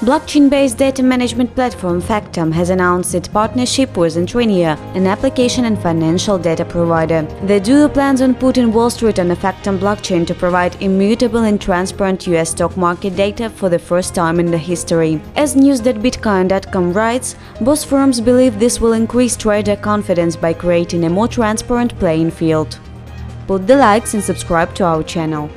Blockchain-based data management platform Factom has announced its partnership with Intrinio, an application and financial data provider. The duo plans on putting Wall Street on the Factom blockchain to provide immutable and transparent US stock market data for the first time in the history. As news.bitcoin.com writes, both firms believe this will increase trader confidence by creating a more transparent playing field. Put the likes and subscribe to our channel.